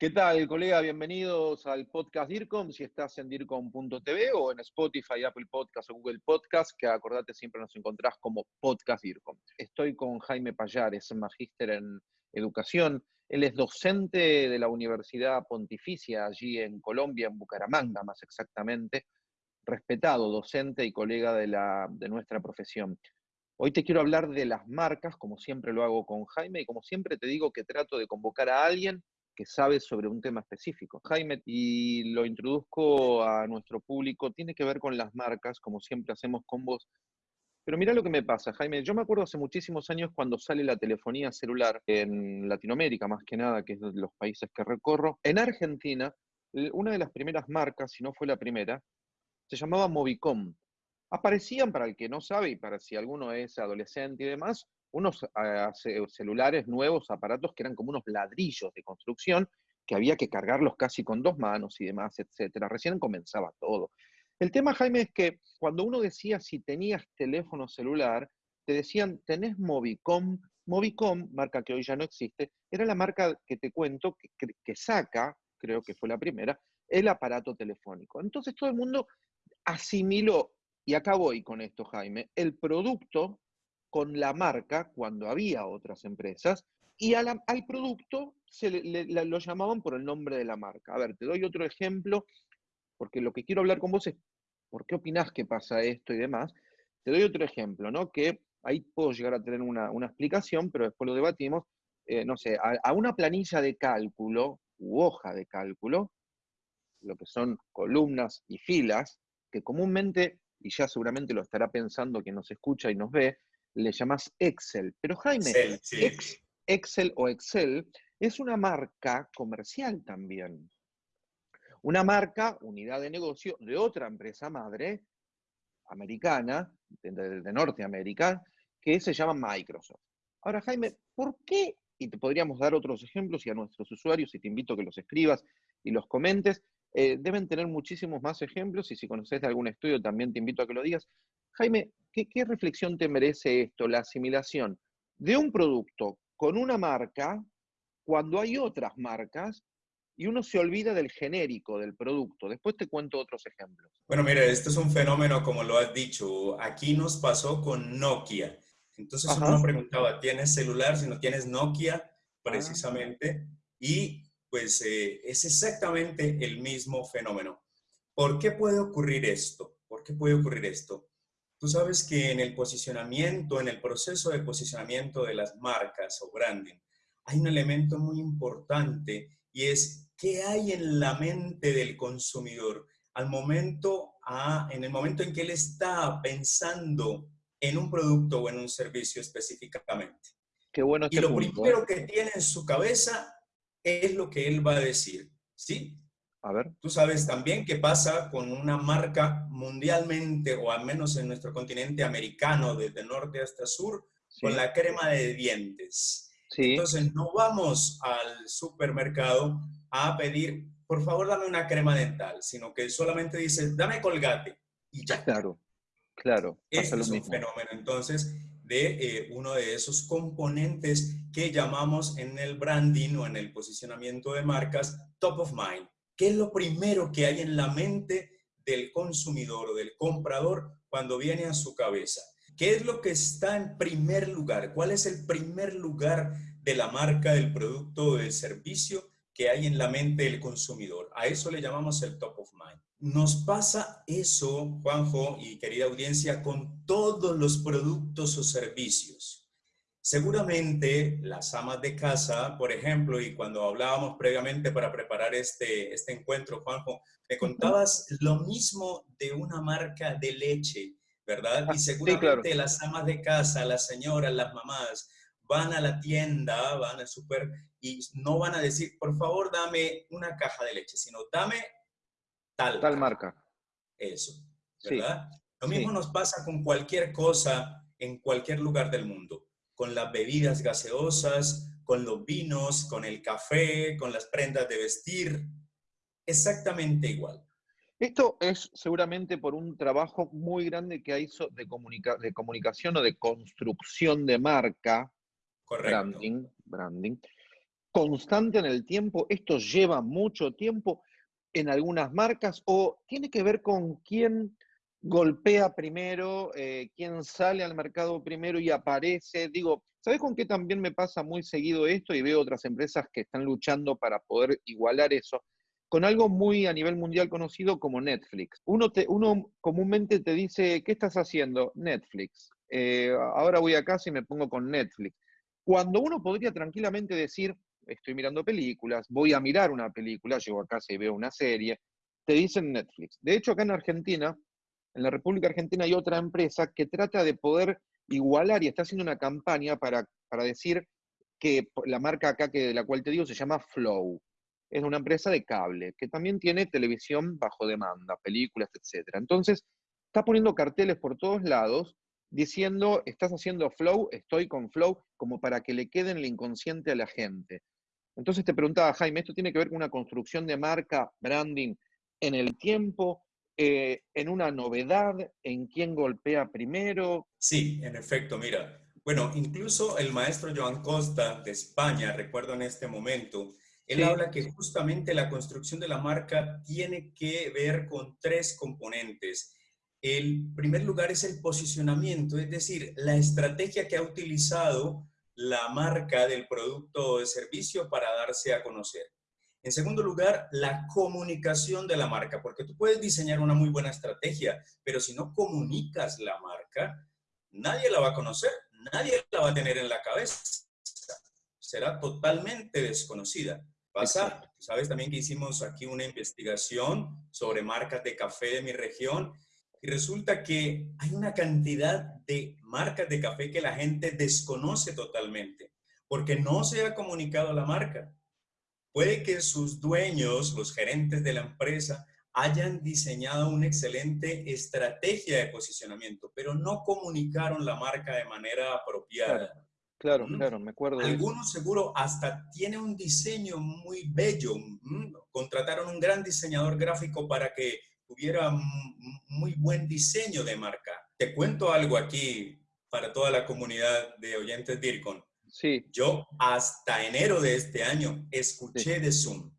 ¿Qué tal, colega? Bienvenidos al podcast DIRCOM, si estás en DIRCOM.tv o en Spotify, Apple Podcast o Google Podcast, que acordate siempre nos encontrás como Podcast DIRCOM. Estoy con Jaime Payares, magíster en educación. Él es docente de la Universidad Pontificia allí en Colombia, en Bucaramanga más exactamente, respetado docente y colega de, la, de nuestra profesión. Hoy te quiero hablar de las marcas, como siempre lo hago con Jaime, y como siempre te digo que trato de convocar a alguien que sabe sobre un tema específico. Jaime, y lo introduzco a nuestro público, tiene que ver con las marcas, como siempre hacemos con vos. Pero mira lo que me pasa, Jaime. Yo me acuerdo hace muchísimos años cuando sale la telefonía celular en Latinoamérica, más que nada, que es de los países que recorro. En Argentina, una de las primeras marcas, si no fue la primera, se llamaba Movicom. Aparecían, para el que no sabe y para si alguno es adolescente y demás, unos ah, celulares nuevos, aparatos que eran como unos ladrillos de construcción, que había que cargarlos casi con dos manos y demás, etcétera. Recién comenzaba todo. El tema, Jaime, es que cuando uno decía si tenías teléfono celular, te decían, tenés Movicom. Movicom, marca que hoy ya no existe, era la marca que te cuento que, que saca, creo que fue la primera, el aparato telefónico. Entonces todo el mundo asimiló, y acá voy con esto, Jaime, el producto con la marca cuando había otras empresas y al producto se lo llamaban por el nombre de la marca. A ver, te doy otro ejemplo, porque lo que quiero hablar con vos es por qué opinás que pasa esto y demás. Te doy otro ejemplo, ¿no? Que ahí puedo llegar a tener una, explicación, pero después lo debatimos. Eh, no sé, a, a una planilla de cálculo u hoja de cálculo, lo que son columnas y filas, que comúnmente, y ya seguramente lo estará pensando quien nos escucha y nos ve, le llamas Excel. Pero Jaime, Excel, o Excel es una marca comercial también. Una marca, unidad de negocio de otra empresa madre americana, de, Norteamérica, que se llama Microsoft. Ahora, Jaime, ¿por qué? Y te podríamos dar otros ejemplos y a nuestros usuarios, y te invito a que los escribas y los comentes, eh, deben tener muchísimos más ejemplos y si conoces de algún estudio también te invito a que lo digas. Jaime, ¿qué, reflexión te merece esto, la asimilación de un producto con una marca cuando hay otras marcas y uno se olvida del genérico del producto. Después te cuento otros ejemplos. Bueno, mira, este es un fenómeno, como lo has dicho, aquí nos pasó con Nokia. Entonces uno preguntaba, ¿tienes celular si no tienes Nokia? Ah. Precisamente. Y pues eh, es exactamente el mismo fenómeno. ¿Por qué puede ocurrir esto? ¿Por qué puede ocurrir esto? Tú sabes que en el posicionamiento, en el proceso de posicionamiento de las marcas o branding, hay un elemento muy importante y es qué hay en la mente del consumidor al momento, en el momento en que él está pensando en un producto o en un servicio específicamente. Qué bueno y este lo primero ¿eh? que tiene en su cabeza es lo que él va a decir, ¿sí? A ver. Tú sabes también qué pasa con una marca mundialmente, o al menos en nuestro continente americano, desde norte hasta sur, con la crema de dientes. Sí. Entonces, no vamos al supermercado a pedir, por favor, dame una crema dental, sino que solamente dice, dame colgate. Y ya. Claro, claro. Este es un fenómeno, entonces, de eh, uno de esos componentes que llamamos en el branding o en el posicionamiento de marcas top of mind. ¿Qué es lo primero que hay en la mente del consumidor o del comprador cuando viene a su cabeza? ¿Qué es lo que está en primer lugar? ¿Cuál es el primer lugar de la marca, del producto o del servicio que hay en la mente del consumidor? A eso le llamamos el top of mind. Nos pasa eso, Juanjo y querida audiencia, con todos los productos o servicios. Seguramente las amas de casa, por ejemplo, y cuando hablábamos previamente para preparar este, este encuentro, Juanjo, me contabas lo mismo de una marca de leche, ¿verdad? Y ah, seguramente las amas de casa, las señoras, las mamás, van a la tienda, van al súper y no van a decir, por favor, dame una caja de leche, sino dame tal. Tal marca. Eso, ¿verdad? Lo mismo nos pasa con cualquier cosa en cualquier lugar del mundo con las bebidas gaseosas, con los vinos, con el café, con las prendas de vestir. Exactamente igual. Esto es seguramente por un trabajo muy grande que hizo de, de comunicación o de construcción de marca, Correcto. branding, branding, constante en el tiempo? ¿Esto lleva mucho tiempo en algunas marcas o tiene que ver con quién golpea primero, eh, quién sale al mercado primero y aparece? Digo, ¿sabes con qué también me pasa muy seguido esto y veo otras empresas que están luchando para poder igualar eso? Con algo muy a nivel mundial conocido como Netflix. Uno, te, uno comúnmente te dice, ¿qué estás haciendo? Netflix. Eh, ahora voy a casa y me pongo con Netflix. Cuando uno podría tranquilamente decir, estoy mirando películas, voy a mirar una película, llego a casa y veo una serie, te dicen Netflix. De hecho, acá en Argentina, en la República Argentina hay otra empresa que trata de poder igualar y está haciendo una campaña para, para decir que la marca acá que, de la cual te digo se llama Flow. Es una empresa de cable que también tiene televisión bajo demanda, películas, etc. Entonces, está poniendo carteles por todos lados diciendo, estás haciendo flow, estoy con flow, como para que le quede en el inconsciente a la gente. Entonces te preguntaba, Jaime, ¿esto tiene que ver con una construcción de marca, branding en el tiempo, eh, en una novedad, en quién golpea primero? Sí, en efecto, mira. Bueno, incluso el maestro Joan Costa de España, recuerdo en este momento, él habla que justamente la construcción de la marca tiene que ver con tres componentes el primer lugar es el posicionamiento, es decir, la estrategia que ha utilizado la marca del producto o de servicio para darse a conocer. En segundo lugar, la comunicación de la marca, porque tú puedes diseñar una muy buena estrategia, pero si no comunicas la marca, nadie la va a conocer, nadie la va a tener en la cabeza. Será totalmente desconocida. Pasa, sabes también que hicimos aquí una investigación sobre marcas de café de mi región y resulta que hay una cantidad de marcas de café que la gente desconoce totalmente, porque no se ha comunicado la marca. Puede que sus dueños, los gerentes de la empresa, hayan diseñado una excelente estrategia de posicionamiento, pero no comunicaron la marca de manera apropiada. Claro, claro, me acuerdo. Algunos seguro hasta tiene un diseño muy bello. Contrataron un gran diseñador gráfico para que tuviera muy buen diseño de marca. Te cuento algo aquí para toda la comunidad de oyentes DIRCON. Sí. Yo hasta enero de este año escuché de Zoom,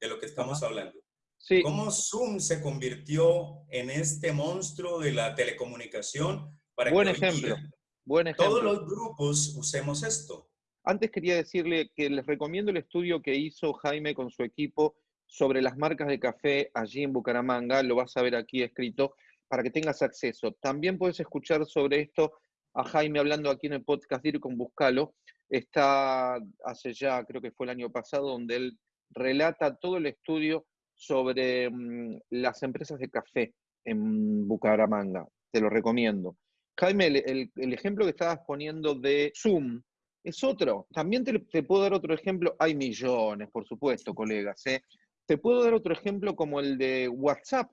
de lo que estamos hablando. Sí. Cómo Zoom se convirtió en este monstruo de la telecomunicación para Buen ejemplo. Buen ejemplo. Todos los grupos usemos esto. Antes quería decirle que les recomiendo el estudio que hizo Jaime con su equipo sobre las marcas de café allí en Bucaramanga, lo vas a ver aquí escrito para que tengas acceso. También puedes escuchar sobre esto a Jaime hablando aquí en el podcast con Buscalo. Está hace ya, creo que fue el año pasado, donde él relata todo el estudio sobre mm, las empresas de café en Bucaramanga. Te lo recomiendo. Jaime, el, ejemplo que estabas poniendo de Zoom es otro. También te, te, puedo dar otro ejemplo. Hay millones, por supuesto, colegas. ¿eh? Te puedo dar otro ejemplo como el de WhatsApp.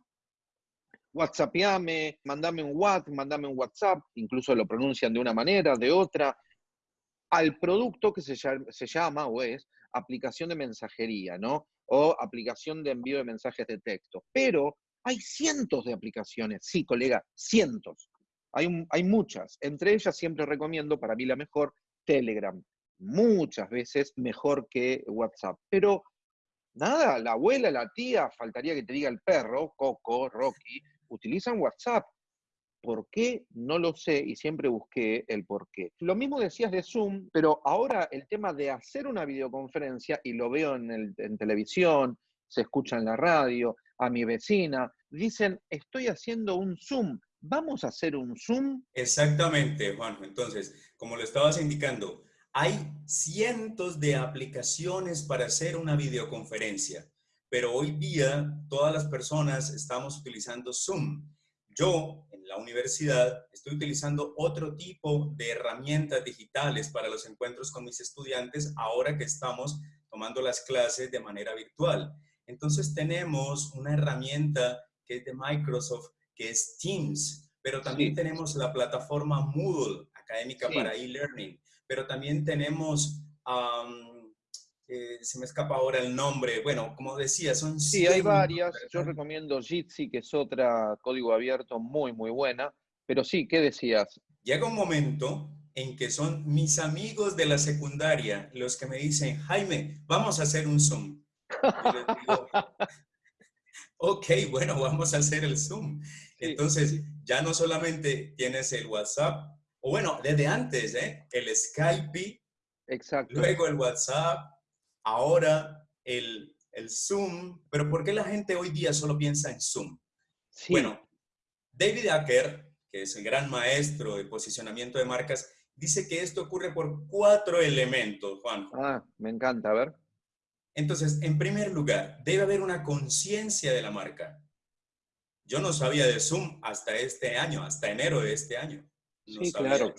WhatsAppame, mandame un WhatsApp, mandame un WhatsApp, incluso lo pronuncian de una manera, de otra, al producto que se llama, se llama o es aplicación de mensajería, ¿no? O aplicación de envío de mensajes de texto. Pero hay cientos de aplicaciones, sí, colega, cientos. Hay, hay muchas. Entre ellas siempre recomiendo, para mí la mejor, Telegram. Muchas veces mejor que WhatsApp. Pero Nada, la abuela, la tía, faltaría que te diga el perro, Coco, Rocky, utilizan WhatsApp. ¿Por qué? No lo sé y siempre busqué el por qué. Lo mismo decías de Zoom, pero ahora el tema de hacer una videoconferencia, y lo veo en, en televisión, se escucha en la radio, a mi vecina, dicen, estoy haciendo un Zoom, ¿vamos a hacer un Zoom? Exactamente, Juan. Entonces, como lo estabas indicando, hay cientos de aplicaciones para hacer una videoconferencia, pero hoy día todas las personas estamos utilizando Zoom. Yo en la universidad estoy utilizando otro tipo de herramientas digitales para los encuentros con mis estudiantes ahora que estamos tomando las clases de manera virtual. Entonces tenemos una herramienta que es de Microsoft, que es Teams, pero también tenemos la plataforma Moodle, académica para e-learning pero también tenemos, eh, se me escapa ahora el nombre, bueno, como decía, son... Sí, hay varias, yo recomiendo Jitsi, que es otra código abierto muy, muy buena, pero sí, ¿qué decías? Llega un momento en que son mis amigos de la secundaria los que me dicen, Jaime, vamos a hacer un Zoom. ok, bueno, vamos a hacer el Zoom. Entonces, ya no solamente tienes el WhatsApp, o bueno, desde antes, ¿eh? el Skype, Exacto. luego el WhatsApp, ahora el, el Zoom. Pero ¿por qué la gente hoy día solo piensa en Zoom? Bueno, David Acker, que es el gran maestro de posicionamiento de marcas, dice que esto ocurre por cuatro elementos, Juan. Ah, me encanta, a ver. Entonces, en primer lugar, debe haber una conciencia de la marca. Yo no sabía de Zoom hasta este año, hasta enero de este año. sí, claro.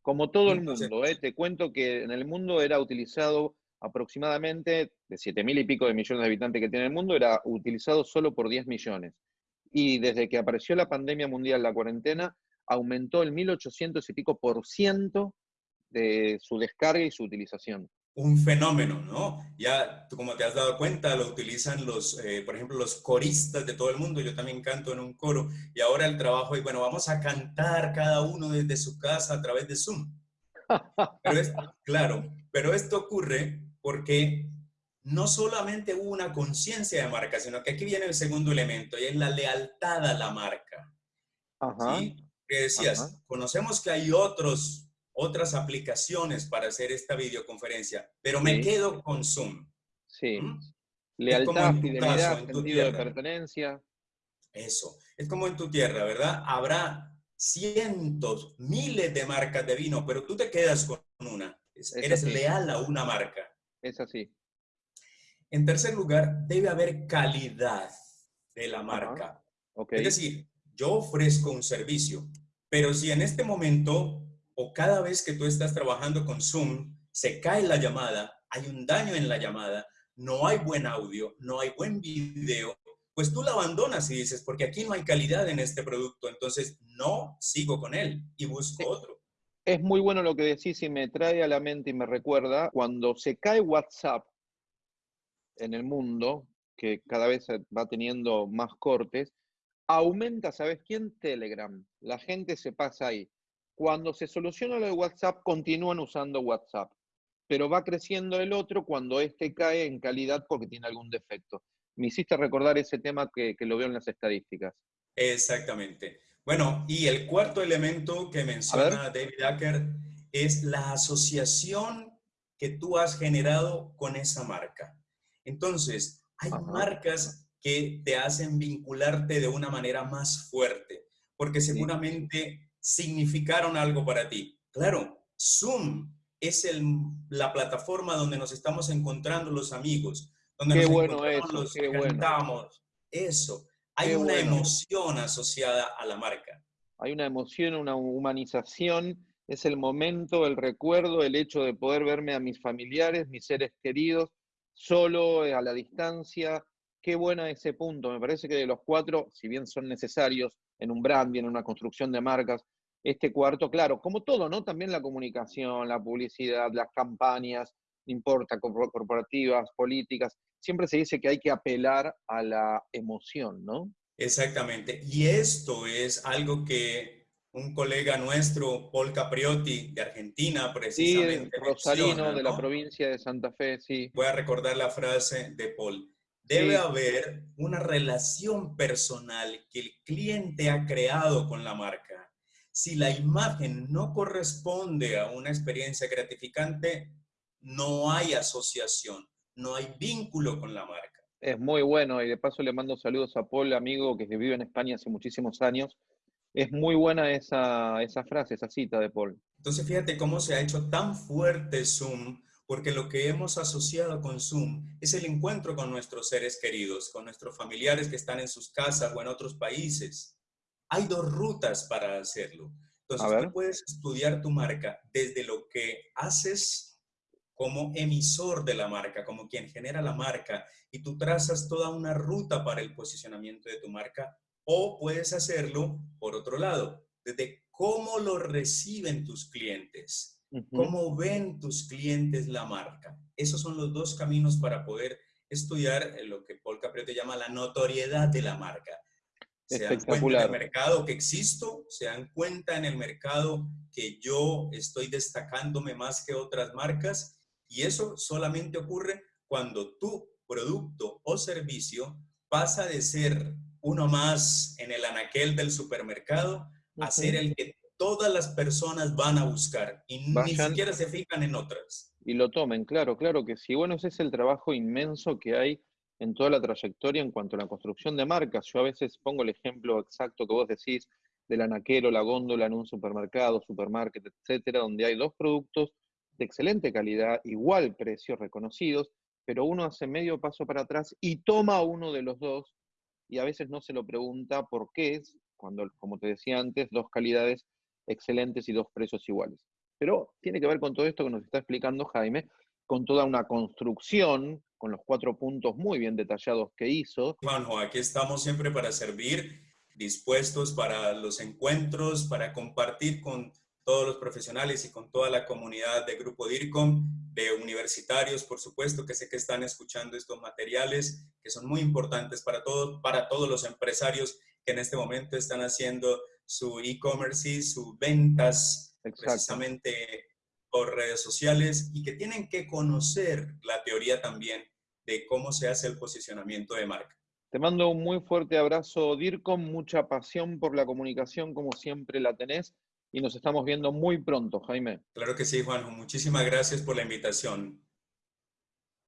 Como todo el mundo, ¿eh? te cuento que en el mundo era utilizado aproximadamente, de 7 mil y pico de millones de habitantes que tiene el mundo, era utilizado solo por 10 millones. Y desde que apareció la pandemia mundial, la cuarentena, aumentó el 1800 y pico por ciento de su descarga y su utilización un fenómeno, ¿no? Ya, como te has dado cuenta, lo utilizan los, eh, por ejemplo, los coristas de todo el mundo. Yo también canto en un coro y ahora el trabajo es, bueno, vamos a cantar cada uno desde su casa a través de Zoom. Pero es, claro, pero esto ocurre porque no solamente hubo una conciencia de marca, sino que aquí viene el segundo elemento y es la lealtad a la marca. Ajá. ¿Sí? Que decías, conocemos que hay otros otras aplicaciones para hacer esta videoconferencia, pero me quedo con Zoom. Sí. ¿Mm? Lealtad, fidelidad, sentido de pertenencia. Eso. Es como en tu tierra, ¿verdad? Habrá cientos, miles de marcas de vino, pero tú te quedas con una. Eres leal a una marca. Es así. En tercer lugar, debe haber calidad de la marca. Es decir, yo ofrezco un servicio, pero si en este momento o cada vez que tú estás trabajando con Zoom, se cae la llamada, hay un daño en la llamada, no hay buen audio, no hay buen video, pues tú la abandonas y dices, porque aquí no hay calidad en este producto, entonces no sigo con él y busco otro. Es muy bueno lo que decís y me trae a la mente y me recuerda cuando se cae WhatsApp en el mundo, que cada vez va teniendo más cortes, aumenta, ¿sabes quién? Telegram. La gente se pasa ahí. Cuando se soluciona lo de WhatsApp, continúan usando WhatsApp, pero va creciendo el otro cuando este cae en calidad porque tiene algún defecto. Me hiciste recordar ese tema que, lo veo en las estadísticas. Exactamente. Bueno, y el cuarto elemento que menciona David Acker es la asociación que tú has generado con esa marca. Entonces, hay marcas que te hacen vincularte de una manera más fuerte, porque seguramente significaron algo para ti. Claro, Zoom es el, la plataforma donde nos estamos encontrando los amigos, donde nos bueno eso, los qué Eso. Hay una emoción asociada a la marca. Hay una emoción, una humanización. Es el momento, el recuerdo, el hecho de poder verme a mis familiares, mis seres queridos, solo, a la distancia. Qué buena ese punto. Me parece que de los cuatro, si bien son necesarios en un branding, en una construcción de marcas, este cuarto, claro, como todo, ¿no? También la comunicación, la publicidad, las campañas, no importa, corporativas, políticas, siempre se dice que hay que apelar a la emoción, ¿no? Exactamente. Y esto es algo que un colega nuestro, Paul Capriotti, de Argentina, precisamente. Sí, Rosalino, de la provincia de Santa Fe, sí. Voy a recordar la frase de Paul. Debe haber una relación personal que el cliente ha creado con la marca si la imagen no corresponde a una experiencia gratificante, no hay asociación, no hay vínculo con la marca. Es muy bueno y de paso le mando saludos a Paul, amigo que vive en España hace muchísimos años. Es muy buena esa, esa frase, esa cita de Paul. Entonces fíjate cómo se ha hecho tan fuerte Zoom, porque lo que hemos asociado con Zoom es el encuentro con nuestros seres queridos, con nuestros familiares que están en sus casas o en otros países. Hay dos rutas para hacerlo. Entonces, tú puedes estudiar tu marca desde lo que haces como emisor de la marca, como quien genera la marca, y tú trazas toda una ruta para el posicionamiento de tu marca, o puedes hacerlo por otro lado, desde cómo lo reciben tus clientes, cómo ven tus clientes la marca. Esos son los dos caminos para poder estudiar lo que Paul Capriotti llama la notoriedad de la marca. se dan cuenta en el mercado que existo, se dan cuenta en el mercado que yo estoy destacándome más que otras marcas y eso solamente ocurre cuando tu producto o servicio pasa de ser uno más en el anaquel del supermercado a ser el que todas las personas van a buscar y ni siquiera se fijan en otras. Y lo tomen, claro, claro que sí. Bueno, ese es el trabajo inmenso que hay en toda la trayectoria en cuanto a la construcción de marcas. Yo a veces pongo el ejemplo exacto que vos decís del anaquero, la góndola en un supermercado, supermarket, etcétera, donde hay dos productos de excelente calidad, igual precios reconocidos, pero uno hace medio paso para atrás y toma uno de los dos y a veces no se lo pregunta por qué es, cuando, como te decía antes, dos calidades excelentes y dos precios iguales. Pero tiene que ver con todo esto que nos está explicando Jaime, con toda una construcción, con los cuatro puntos muy bien detallados que hizo. Juanjo, aquí estamos siempre para servir, dispuestos para los encuentros, para compartir con todos los profesionales y con toda la comunidad de Grupo DIRCOM, de universitarios, por supuesto, que sé que están escuchando estos materiales, que son muy importantes para todos, para todos los empresarios que en este momento están haciendo su e-commerce y sus ventas precisamente por redes sociales y que tienen que conocer la teoría también de cómo se hace el posicionamiento de marca. Te mando un muy fuerte abrazo, DIRCOM, mucha pasión por la comunicación, como siempre la tenés, y nos estamos viendo muy pronto, Jaime. Claro que sí, Juanjo. Muchísimas gracias por la invitación.